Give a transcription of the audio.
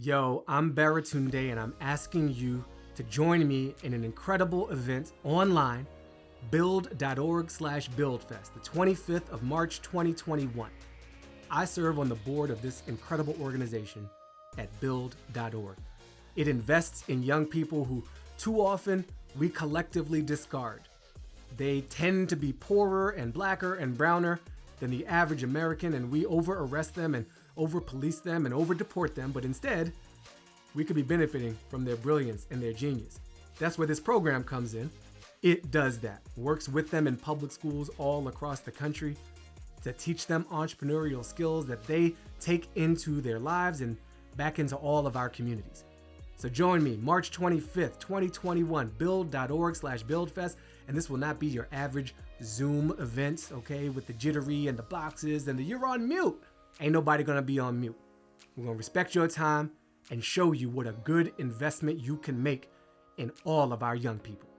Yo, I'm Baratunde and I'm asking you to join me in an incredible event online, build.org slash buildfest, the 25th of March 2021. I serve on the board of this incredible organization at build.org. It invests in young people who too often we collectively discard. They tend to be poorer and blacker and browner than the average American, and we over arrest them and over police them and over deport them, but instead, we could be benefiting from their brilliance and their genius. That's where this program comes in. It does that, works with them in public schools all across the country to teach them entrepreneurial skills that they take into their lives and back into all of our communities. So join me March 25th, 2021, build.org slash buildfest. And this will not be your average Zoom event, okay, with the jittery and the boxes and the you're on mute. Ain't nobody gonna be on mute. We're gonna respect your time and show you what a good investment you can make in all of our young people.